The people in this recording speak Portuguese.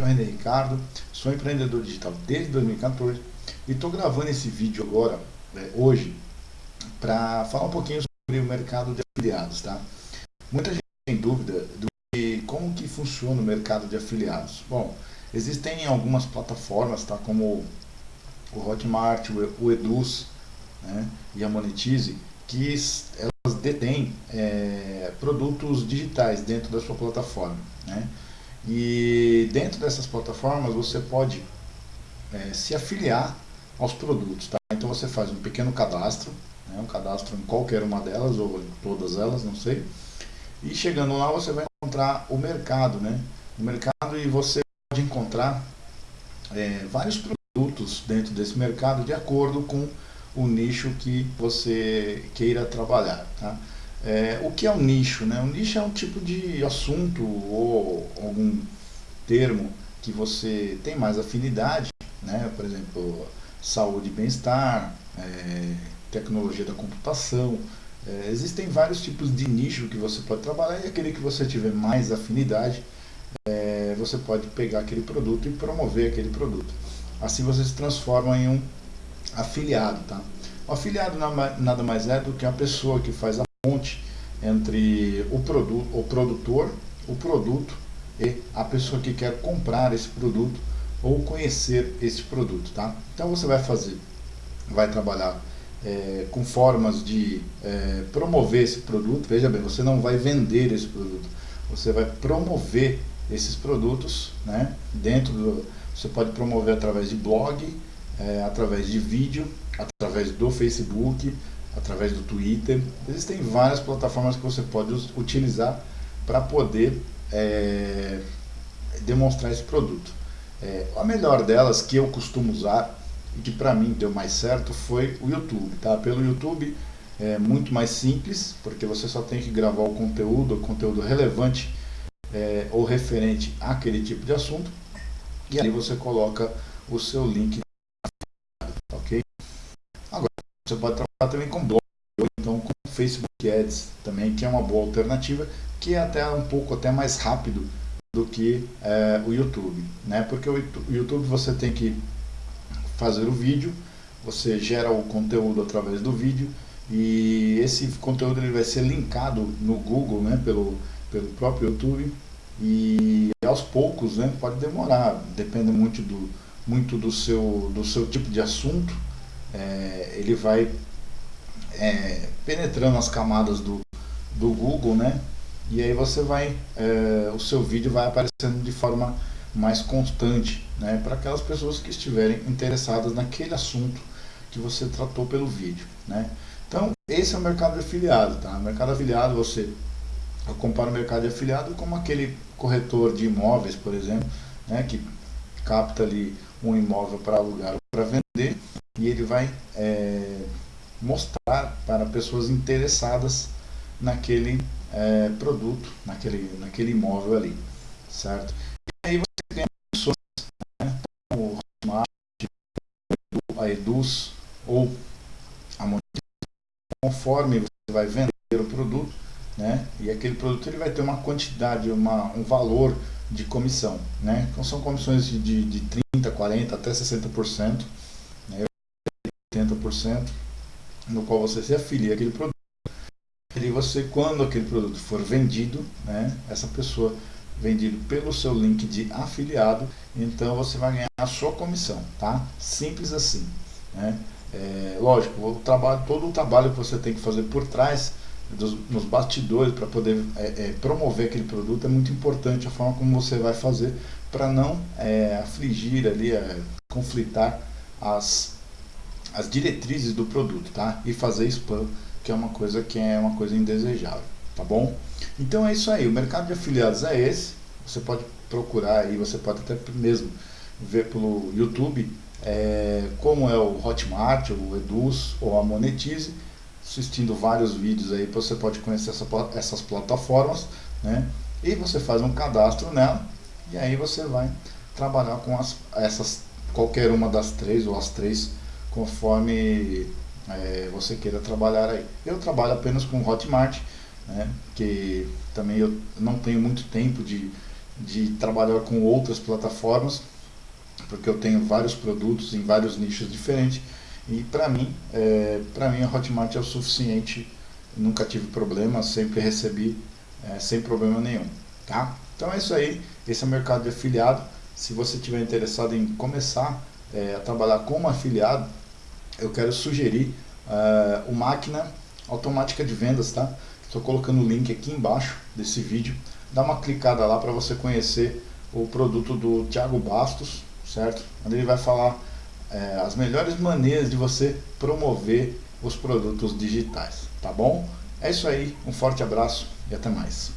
aqui é o René Ricardo, sou empreendedor digital desde 2014 e estou gravando esse vídeo agora, né, hoje, para falar um pouquinho sobre o mercado de afiliados, tá? Muita gente tem dúvida que, como que funciona o mercado de afiliados. Bom, existem algumas plataformas, tá? Como o Hotmart, o Eduz né? e a Monetize, que elas detêm é, produtos digitais dentro da sua plataforma, né? E dentro dessas plataformas você pode é, se afiliar aos produtos. Tá? Então você faz um pequeno cadastro, né, um cadastro em qualquer uma delas ou em todas elas, não sei. E chegando lá você vai encontrar o mercado, né? O mercado e você pode encontrar é, vários produtos dentro desse mercado de acordo com o nicho que você queira trabalhar, tá? É, o que é um nicho? Né? Um nicho é um tipo de assunto ou algum termo que você tem mais afinidade, né? por exemplo, saúde e bem-estar, é, tecnologia da computação. É, existem vários tipos de nicho que você pode trabalhar e aquele que você tiver mais afinidade, é, você pode pegar aquele produto e promover aquele produto. Assim você se transforma em um afiliado. Tá? O afiliado nada mais é do que a pessoa que faz a ponte entre o, produto, o produtor, o produto e a pessoa que quer comprar esse produto ou conhecer esse produto, tá? Então você vai fazer, vai trabalhar é, com formas de é, promover esse produto. Veja bem, você não vai vender esse produto, você vai promover esses produtos, né? Dentro do, você pode promover através de blog, é, através de vídeo, através do Facebook, através do Twitter. Existem várias plataformas que você pode utilizar para poder é, demonstrar esse produto. É, a melhor delas que eu costumo usar e que para mim deu mais certo foi o YouTube. Tá? Pelo YouTube é muito mais simples, porque você só tem que gravar o conteúdo, o conteúdo relevante é, ou referente àquele tipo de assunto, e aí você coloca o seu link você pode trabalhar também com blog, ou então com Facebook Ads também, que é uma boa alternativa, que é até um pouco até mais rápido do que é, o YouTube, né? Porque o YouTube você tem que fazer o vídeo, você gera o conteúdo através do vídeo e esse conteúdo ele vai ser linkado no Google, né? Pelo, pelo próprio YouTube e aos poucos, né? Pode demorar, depende muito do, muito do seu, do seu tipo de assunto, é, ele vai é, penetrando as camadas do, do Google, né? E aí você vai, é, o seu vídeo vai aparecendo de forma mais constante, né? Para aquelas pessoas que estiverem interessadas naquele assunto que você tratou pelo vídeo, né? Então, esse é o mercado de afiliado, tá? O mercado afiliado, você eu comparo o mercado de afiliado como aquele corretor de imóveis, por exemplo, né? Que capta ali um imóvel para alugar ou para vender e ele vai é, mostrar para pessoas interessadas naquele é, produto, naquele, naquele imóvel ali, certo? E aí você ganha pessoas, né, o Hotmart, a Eduz ou a conforme você vai vender o produto, né, e aquele produto ele vai ter uma quantidade, uma, um valor de comissão, né, então são comissões de, de 30, 40, até 60%, 80%, no qual você se afilia aquele produto. E você, quando aquele produto for vendido, né, essa pessoa vendido pelo seu link de afiliado, então você vai ganhar a sua comissão, tá? Simples assim, né? É, lógico, o trabalho, todo o trabalho que você tem que fazer por trás, dos, nos bastidores, para poder é, é, promover aquele produto, é muito importante a forma como você vai fazer para não é, afligir ali, é, conflitar as as diretrizes do produto, tá? E fazer spam, que é uma coisa que é uma coisa indesejável, tá bom? Então é isso aí, o mercado de afiliados é esse, você pode procurar aí, você pode até mesmo ver pelo YouTube é, como é o Hotmart, o Eduz ou a Monetize, assistindo vários vídeos aí, você pode conhecer essa, essas plataformas, né? E você faz um cadastro nela e aí você vai trabalhar com as, essas, qualquer uma das três ou as três conforme é, você queira trabalhar aí. Eu trabalho apenas com Hotmart, né, que também eu não tenho muito tempo de, de trabalhar com outras plataformas, porque eu tenho vários produtos em vários nichos diferentes e para mim, é, para mim a Hotmart é o suficiente, nunca tive problema, sempre recebi é, sem problema nenhum, tá? Então é isso aí, esse é o mercado de afiliado. Se você tiver interessado em começar é, a trabalhar como afiliado, eu quero sugerir uh, o Máquina Automática de Vendas, tá? Estou colocando o link aqui embaixo desse vídeo. Dá uma clicada lá para você conhecer o produto do Thiago Bastos, certo? Onde ele vai falar é, as melhores maneiras de você promover os produtos digitais, tá bom? É isso aí, um forte abraço e até mais.